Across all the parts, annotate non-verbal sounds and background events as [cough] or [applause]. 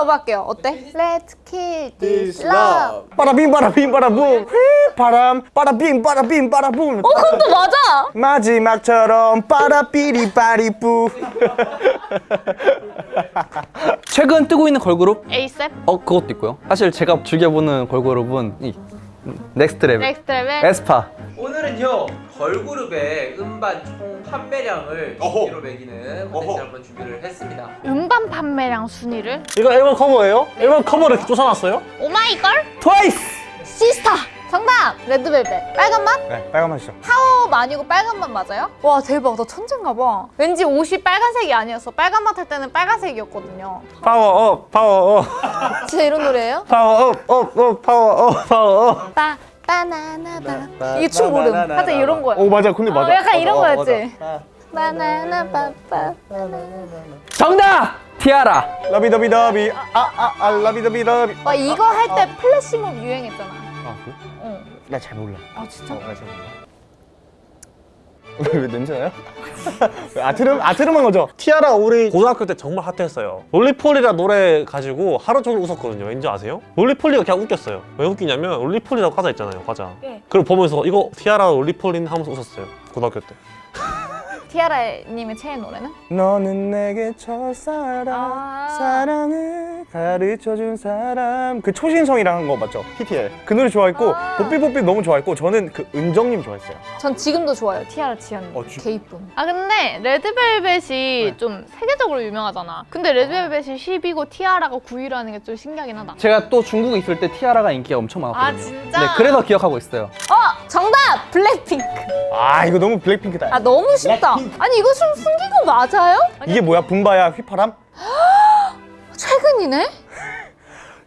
love 할게요. 어때? Let's kill this love. 빠라빔 빠라빔 빠라붐 휘, 바람 빠라빔 빠라빔 빠라붐 어, 그것도 맞아. 마지막처럼 빠라삐리 빠리뿌 최근 뜨고 있는 걸그룹? ASAP, 어 그것도 있고요. 사실 제가 즐겨보는 걸그룹은 이 Next Level, Next Level. 에스파. 오늘은요 걸그룹의 음반 총 판매량을 어허. 순위로 매기는. 컨텐츠 한번 준비를 했습니다 음반 판매량 순위를 이거 앨범 커버예요? 앨범 커버를 쫓아놨어요? 오마이걸 트와이스. 시스타. 정답. 레드벨벳. 빨간 맛? 네 빨간 맛이죠 파워 아니고 빨간 맛 맞아요? 와 대박 나 천재인가 봐. 왠지 옷이 빨간색이 아니었어. 빨간 맛 할 때는 빨간색이었거든요. 파워업 파워업 진짜 이런 노래예요? 파워업 업업 파워업 파워업 빠 바나나 바. 이게 춤 모름. 하여튼 이런 거야. 오 맞아 근데 맞아 어, 약간 이런 맞아, 거였지? 맞아. 바나나 빠빠. 정답. 티아라. 러비더비더비 아아아 러비더비더비 와 이거 할 때 플래시몹 유행했잖아. 아 그래? 어. 나 잘 몰라 아 진짜? 나잘 몰라 왜, [laughs] 왜 냄새나요? [laughs] 아트름 아트름한 거죠? 티아라 우리 고등학교 때 정말 핫했어요 Roly-Poly라 노래 가지고 하루 종일 웃었거든요 왠지 아세요? Roly-Poly가 그냥 웃겼어요 왜 웃기냐면 Roly-Poly라고 과자 있잖아요 과자 예. 그걸 보면서 이거 티아라 Roly-Poly네 하면서 웃었어요 고등학교 때 티아라님의 최애 노래는? 너는 내게 첫사랑 아. 사랑을 가르쳐준 사람 그 초신성이랑 한 거 맞죠? TTL 그 노래 좋아했고 아. 뽀삐뽀삐 너무 좋아했고 저는 그 은정님 좋아했어요 전 지금도 좋아요. 티아라 지연님. 어, 지- 개 이쁨. 아 근데 레드벨벳이 좀 세계적으로 유명하잖아. 근데 레드벨벳이 10이고 티아라가 9위라는 게 좀 신기하긴 하다. 제가 또 중국에 있을 때 티아라가 인기가 엄청 많았거든요. 아, 진짜? 네, 그래서 기억하고 있어요. 어! 정답! 블랙핑크. 아 이거 너무 블랙핑크다 아 너무 쉽다. 아니 이거 좀 숨긴 거 맞아요? 아니, 이게 뭐야 붐바야 휘파람? [gasps] 최근이네? [laughs]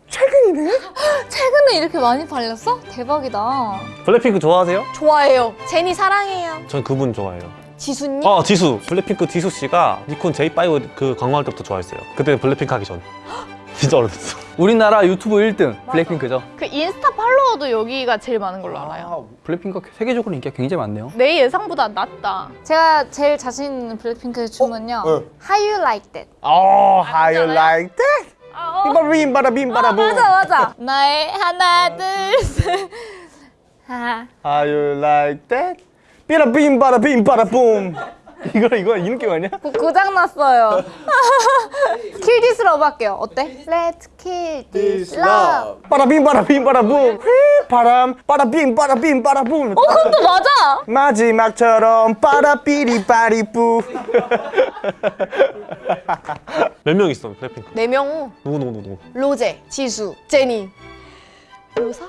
최근이네? [gasps] 최근에 이렇게 많이 팔렸어? 대박이다. 블랙핑크 좋아하세요? 좋아해요. 제니 사랑해요. 전 그분 좋아해요 지수님? 어 지수 블랙핑크 지수 씨가 니콘 J5 그 광고할 때부터 좋아했어요 그때는 블랙핑크 하기 전 [gasps] 진짜 오래됐어 [laughs] 우리나라 유튜브 1등 블랙핑크죠. 그 인스타 팔로워도 여기가 제일 많은 걸로 알아요. 블랙핑크가 세계적으로 인기가 굉장히 많네요. 내 예상보다 낮다. 제가 제일 자신 있는 블랙핑크의 춤은요. 어. How You Like That. Oh how you like that? 아, 빔바빔 바라 빔 바라붐 맞아 맞아. [laughs] 나의 하나 둘 셋. 하. How you like that? 삐라빔 바라 빔 바라 붐 이거 이거 이 느낌 아니야? 고, 고장 났어요. [laughs] Kill This Love 할게요. 어때? Let's kill this love. 빠라빔 바라빔 바라붐 휘, 바람 빠라빔 빠라빔 바라붐 어 그것도 맞아. 마지막처럼 빠라삐리 빠리뿌 [laughs] 몇 명 있어 블랙핑크 네 명. 누구 누구 누구 로제, 지수, 제니. 로사?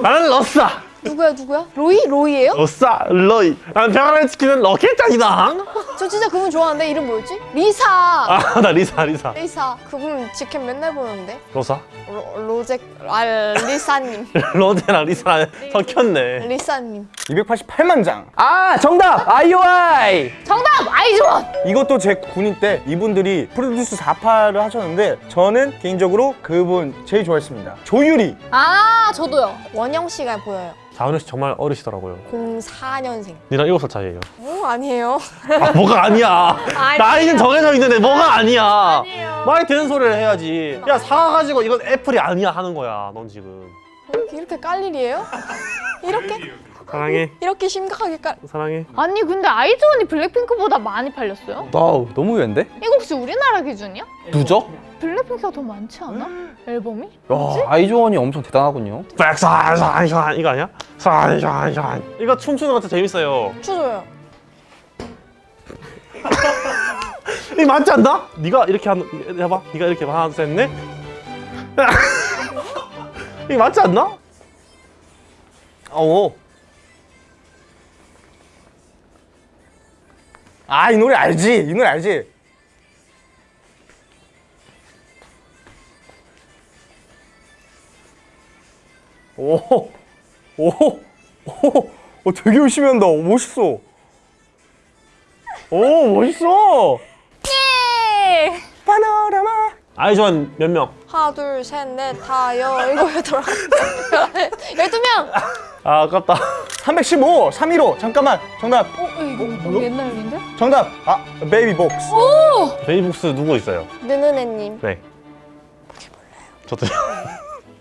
나는 러싸 누구야 누구야? 로이? 로이예요? 러싸 러이 난 병아리 치킨은 로켓장이다 저 진짜 그분 좋아하는데 이름 뭐였지? 리사 아 나 리사 리사 리사 그분 직캠 맨날 보는데 러사? 로, 로제 아 리사님 [laughs] 로제랑 리사랑 섞였네 리사님 288만 장 아 정답 아이오아이. 정답! 아이즈원! 이것도 제 군인 때 이분들이 프로듀스 48을 하셨는데 저는 개인적으로 그분 제일 좋아했습니다 조유리 아 저도요. 원영 씨가 보여요 자은우 씨 정말 어리시더라고요 04년생 니랑 7살 차이예요 오 아니에요 아 뭐가 아니야. [laughs] 나이는 정해져 있는데 뭐가 아니야 아니에요. 말이 되는 소리를 해야지 야 사과 가지고 이건 apple이 아니야 하는 거야 넌 지금 이렇게 깔 일이에요? 이렇게? 사랑해 이렇게 심각하게 깔 사랑해 아니 근데 아이즈원이 블랙핑크보다 많이 팔렸어요? 와우 너무 의외인데? 이거 혹시 우리나라 기준이야? 누적? 블랙핑크가 더 많지 않아? 앨범이? 와 아이즈원이 엄청 대단하군요. 백산산산 이거 아니야? 산산산 이거 춤추는 것도 재밌어요 추줘요 [laughs] 이거 맞지 않나? 네가 이렇게 하는 해봐 네가 이렇게 하나 둘셋넷 [laughs] 이거 맞지 않나? 어 아이 노래 알지 이 노래 알지 오오오 오, 오, 되게 열심히 한다. 오, 멋있어. 오 멋있어. 예! 파노라마. 아이즈원 몇 명? 하나 둘 셋 넷 다 여 일곱 여덟 아홉 열두 명. 아 아깝다. 315 315 잠깐만. 정답. 어? 이거 너무 옛날 일인데? 정답. 아 베이비 복스. 베이비복스 누구 있어요? 느느네님. 네. 저도요.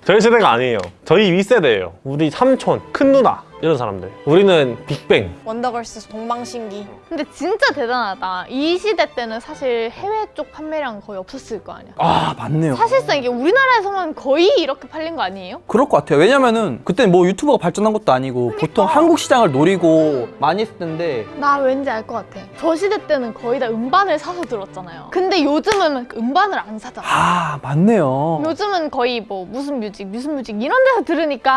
저희 세대가 아니에요. 저희 윗세대예요. 우리 삼촌, 큰 누나 이런 사람들. 우리는 빅뱅. 원더걸스 동방신기. 근데 진짜 대단하다. 이 시대 때는 사실 해외 쪽 판매량 거의 없었을 거 아니야. 아 맞네요. 사실상 이게 우리나라에서만 거의 이렇게 팔린 거 아니에요? 그럴 것 같아요. 왜냐면은 그때는 뭐 유튜버가 발전한 것도 아니고 보통 한국 시장을 노리고 많이 했을 텐데 나 왠지 알 것 같아. 저 시대 때는 거의 다 음반을 사서 들었잖아요. 근데 요즘은 음반을 안 사잖아. 아 맞네요. 요즘은 거의 뭐 무슨 뮤직, 무슨 뮤직 이런 데서 들으니까.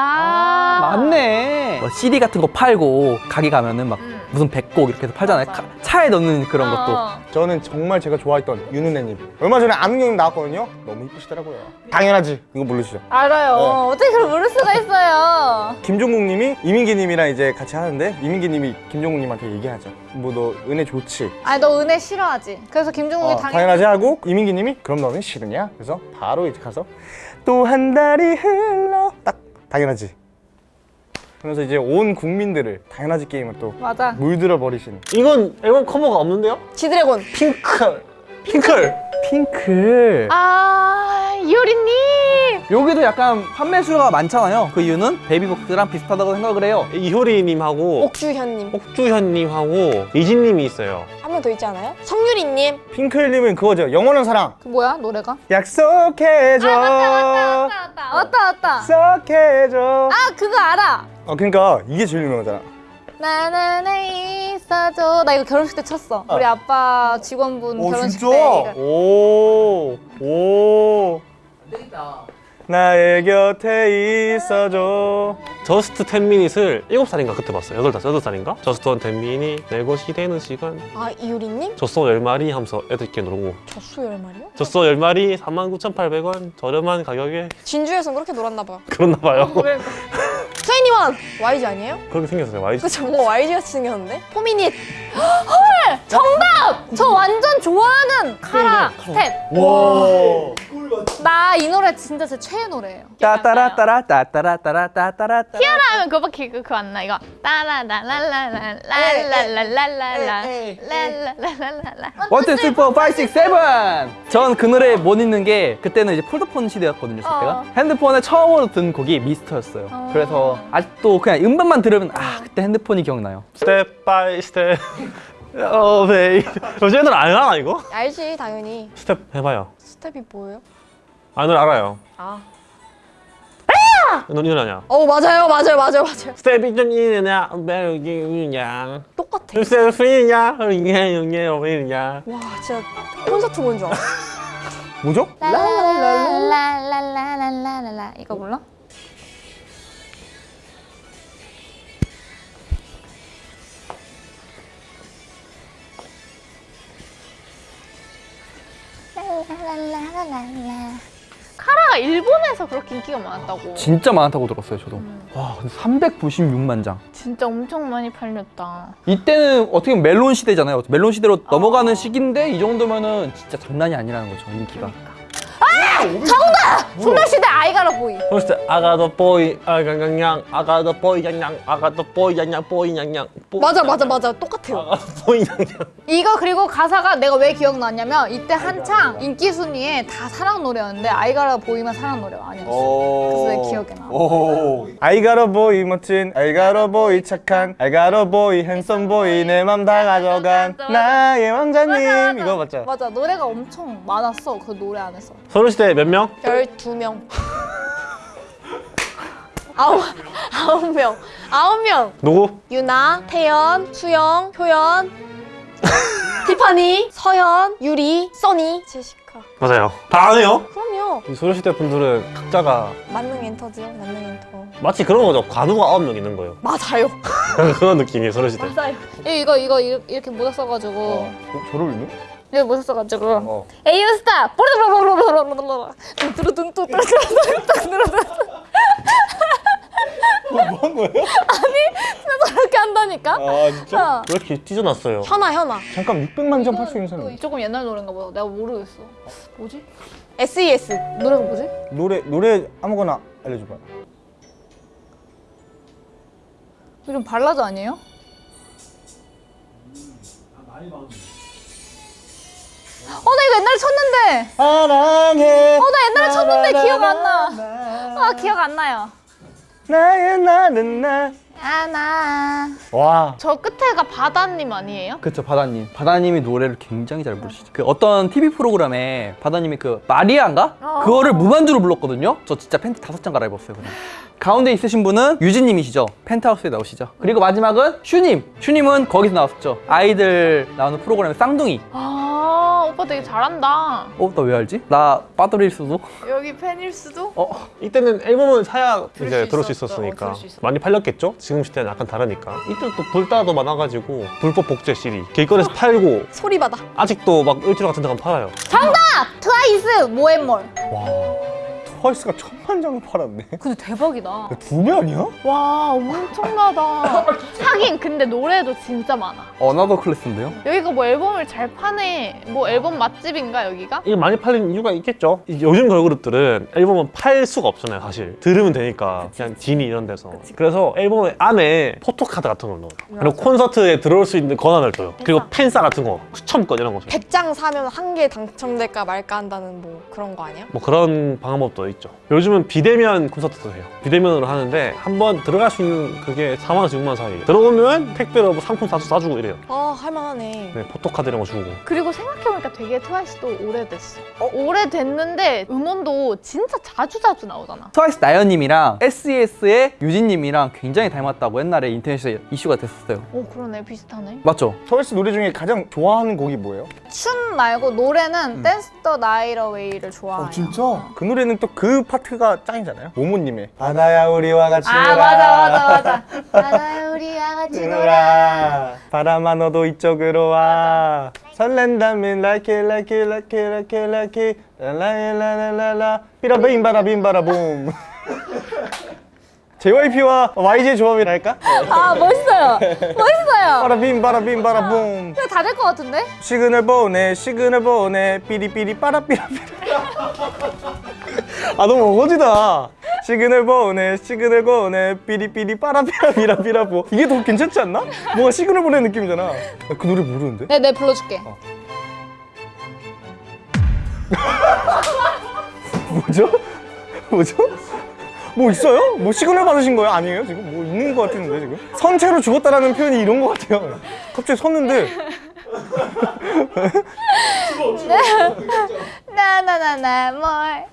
맞네. 뭐 CD 같은 거 팔고 가게 가면은 막 음. 무슨 백곡 이렇게 해서 팔잖아요. 카- 차에 넣는 그런 것도. 어. 저는 정말 제가 좋아했던 윤은혜님. 얼마 전에 아는경님 나왔거든요. 너무 이쁘시더라고요. 당연하지. 이거 모르시죠? 알아요. 네. 어떻게 그걸 모를 수가 있어요. 김종국님이 이민기님이랑 이제 같이 하는데 이민기님이 김종국님한테 얘기하죠. 뭐 너 은혜 좋지? 아니 너 은혜 싫어하지. 그래서 김종국이 어, 당연히 당연하지 하고 이민기님이 그럼 너는 싫으냐? 그래서 바로 이제 가서 또 한 달이 흘러 딱 당연하지. 그래서 이제 온 국민들을 당연하지 게임을 또 맞아. 물들어 버리신. 이건 앨범 커버가 없는데요? 지드래곤. 핑클. 핑클. 핑클. 아 이효리님. 여기도 약간 판매 수가 많잖아요. 그 이유는 베이비복스랑 비슷하다고 생각을 해요. 이효리님하고 옥주현님. 옥주현님하고 이진님이 있어요. 한 명 더 있지 않아요? 성유리님. 핑클님은 그거죠. 영원한 사랑. 그 뭐야 노래가? 약속해줘. 맞다 맞다 맞다. 약속해줘. 아 그거 알아. 어 그러니까 이게 제일 유명하잖아. 나나나 있어줘. 나 이거 결혼식 때 쳤어. 우리 아빠 직원분 오 결혼식 진짜? 때. 이거. 오. 오. 되겠다. 나의 곁에 있어줘. Just 10 minute을 7살인가 그때 봤어요. 8, 8살인가? Just 10 minute 내 것이 되는 시간. 아 이효리님. 젖소 10마리 하면서 애들끼리 놀고. 젖소 열 마리요? 젖소 10마리 49,800원 저렴한 가격에 진주에선 그렇게 놀았나 봐요. 그렇나 봐요. [laughs] 트웬티원 YG 아니에요? 그렇게 생겼어요. YG. 그쵸 뭔가 YG 같이 생겼는데? 포미닛. 저 완전 좋아하는 카라 스텝. 와. 나 이 노래 진짜 제 최애 노래예요. 따따라 따라 따따라 따라 따따라. 티아라 하면 그거밖에 그- 그거 안 나. 이거 따라라라라라라라라라라라라라라라라. one two three four five six seven. 전 그 노래 못 잊는 게 그때는 이제 폴더폰 시대였거든요. 저 때가. 어. 핸드폰에 처음으로 든 곡이 미스터였어요. 어. 그래서 아직도 그냥 음반만 들으면 아 그때 핸드폰이 기억나요. step by step. 어, 베이. 애들 안 알아 이거? 알지 당연히. 스텝 해봐요. 스텝이 뭐예요? 아, 는 알아요. 아. 넌 이런 아냐? 어 맞아요 맞아요 맞아요 맞아요. 스텝이 좀 이느냐, 배우기냐. 똑같아. 스텝이냐, 이게 이게 어디냐. 와 진짜 콘서트 본 줄 알아. 뭐죠? 라라라라라라라라라 이거 몰라? 카라가 일본에서 그렇게 인기가 많았다고. 진짜 많다고 들었어요, 저도. 와, 근데 396만 장. 진짜 엄청 많이 팔렸다. 이때는 어떻게 보면 멜론 시대잖아요. 멜론 시대로 넘어가는 시기인데 이 정도면은 진짜 장난이 아니라는 거죠, 인기가. 소녀시대 I Got a Boy. 그래서 I got a boy, 아가냥냥, 아가도 boy 양냥, 아가도 보이 양냥, 보이. 보- 맞아 맞아 맞아 똑같아요. 보이 양냥. 이거 그리고 가사가 내가 왜 기억나냐면 이때 한창 인기 순위에 다 사랑 노래였는데 I Got a Boy만 사랑 노래가 아니었어. 그래서 내 기억에 나. gotta boy 멋진, I gotta boy 착한, I gotta boy 핸섬 boy 내맘 다 가져간. 나의 왕자님. 이거 맞죠? 맞아 노래가 엄청 많았어 그 노래 안에서. 소녀시대 몇 명? 12명. [laughs] 아홉 아홉 명. 아홉 명. 누구? 유나, 태연, 수영, 효연, [laughs] 티파니, 서연, 유리, 써니, 제시카. 맞아요. 다 아네요. 그럼요. 이 소녀시대 분들은 각자가 만능 엔터죠. 만능 엔터. 마치 그런 거죠. 관우가 아홉 명 있는 거예요. 맞아요. [laughs] 그런 느낌이에요, 소녀시대. 맞아요. 이거 이거 이거 이렇게 모자 써가지고 어, 저를 읽는? 이거 못 썼어가지고 에이유 스타 뭐한 거예요? 아니 진짜 저렇게 한다니까 아 진짜? 왜 이렇게 찢어놨어요? 현아 현아 잠깐 600만 점 팔수 있는 사람 조금 옛날 노래인가 보다 내가 모르겠어 뭐지? SES 노래가 뭐지? 노래 노래 아무거나 알려줘봐 이름 발라드 아니에요? 음, 아, 많이 어, 나 이거 옛날에 쳤는데. 사랑해 어, 나 옛날에 쳤는데 기억 안 나. 아 기억 안 나요. 나의 나는 나. 아나. 와. 저 끝에가 바다님 아니에요? 그쵸 바다님 바다님이 노래를 굉장히 잘 부르시죠 그 어떤 TV 프로그램에 바다님이 그 마리아인가? 어. 그거를 무반주로 불렀거든요 저 진짜 팬티 다섯 장 갈아입었어요 그냥 가운데 있으신 분은 유진님이시죠 펜트하우스에 나오시죠 그리고 마지막은 슈님 슈님은 거기서 나왔었죠 아이들 나오는 프로그램의 쌍둥이 아 오빠 되게 잘한다. 어? 나 왜 알지? 나 빠돌일 수도? 여기 팬일 수도? 어? 이때는 앨범을 사야 들을 이제 수 들을 수. 있었으니까 어, 들을 수. 많이 팔렸겠죠? 지금 시대는 약간 다르니까 이때 또 불따도 많아가지고 불법 복제 CD 길거리에서 팔고 소리바다. 아직도 막 일주일 같은 데 가면 팔아요 아 트와이스 More & More. 트와이스가 천만 장을 팔았네. 근데 대박이다. 두 배 아니야? 와 엄청나다. 하긴 근데 노래도 진짜 많아. another class인데요? 여기가 뭐 앨범을 잘 파네. 뭐 앨범 맛집인가 여기가? 이게 많이 팔린 이유가 있겠죠? 이- 요즘 걸그룹들은 앨범은 팔 수가 없잖아요 사실 들으면 되니까 그냥 지니 이런 데서 그래서 앨범 안에 포토카드 같은 걸 넣어요 그리고 콘서트에 들어올 수 있는 권한을 줘요 그리고 팬싸 같은 거 추첨권 이런 거 줘요 100장 사면 한 개 당첨될까 말까 한다는 뭐 그런 거 아니야? 뭐 그런 방법도 있죠. 요즘은 비대면 콘서트도 해요. 비대면으로 하는데 한 번 들어갈 수 있는 그게 4만 원에서 6만 원 사이. 들어오면 택배로 뭐 상품 사주 사주고 이래요. 아 할만하네. 네, 포토카드 이런 거 주고. 그리고 생각해보니까 되게 트와이스도 오래됐어. 오래됐는데 음원도 진짜 자주자주 나오잖아. 트와이스 나연님이랑 SES의 유진님이랑 굉장히 닮았다고 옛날에 인터넷에 이슈가 됐었어요 오 그러네 비슷하네. 맞죠? 트와이스 노래 중에 가장 좋아하는 곡이 뭐예요? 춤 말고 노래는 Dance The Night Away를 좋아해요. 그 노래는 또 그 파트가 짱이잖아요. 모모님의 바다야 우리와 같이 아 놀아. 맞아 맞아 맞아. 바다야 우리와 같이 놀아. 바람아 너도 이쪽으로 와. 설렌다면 like it like it like it like it like it 라라라라라라 삐라빔 바라빔 바라 봄. JYP와 YG 조합이랄까? 아 멋있어요. 멋있어요. 바라빔 바라빔 바라봄. 이거 다될 것 같은데? 시그널 보내 시그널 보내 삐리삐리 빠라삐라삐라 아 너무 어거지다 시그널 보내 시그널 보내 삐리삐리 빠라삐라삐라삐라보 이게 더 괜찮지 않나? 뭔가 시그널 보내는 느낌이잖아 나 그 노래 모르는데? 네, 네 불러줄게. 뭐죠? 뭐죠? 뭐 있어요? 뭐 시그널 받으신 거예요? 아니에요? 지금 뭐 있는 거 같은데 지금? 선 채로 죽었다라는 표현이 이런 거 같아요 갑자기 섰는데 나나나나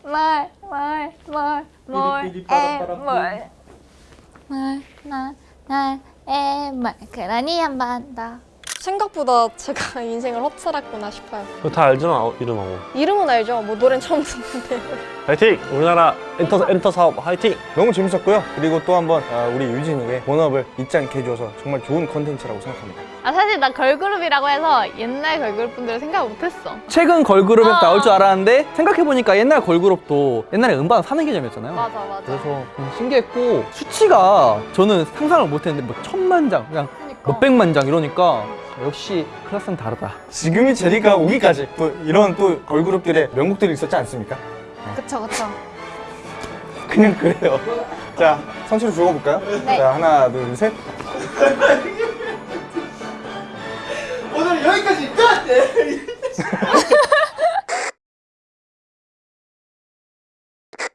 뭘뭘뭘뭘뭘뭘나나나에뭘 그러니 한번 더. 생각보다 제가 [laughs] 인생을 헛살았구나 싶어요. 그거 다 알잖아, 이름하고. 이름은 알죠. 뭐 노래는 처음 듣는데. [laughs] 화이팅! 우리나라 엔터, 엔터 사업 화이팅! 너무 재밌었고요 그리고 또 한번 아, 우리 유진이의 본업을 잊지 않게 해줘서 정말 좋은 컨텐츠라고 생각합니다 아 사실 나 걸그룹이라고 해서 옛날 걸그룹 분들을 생각 못했어. 최근 걸그룹에서 아. 나올 줄 알았는데 생각해보니까 옛날 걸그룹도 옛날에 음반 사는 개념이었잖아요 맞아 맞아. 그래서 좀 신기했고 수치가 저는 상상을 못했는데 뭐 천만 장 그냥. 몇백만 장 이러니까 역시 클래스는 다르다 지금이 제리가 오기까지 또 이런 또 걸그룹들의 명곡들이 있었지 않습니까? 그쵸 그쵸. 그냥 그래요. 자, 선수를 죽어볼까요? 네. 자, 하나, 둘, 셋. 오늘 여기까지 끝! [laughs]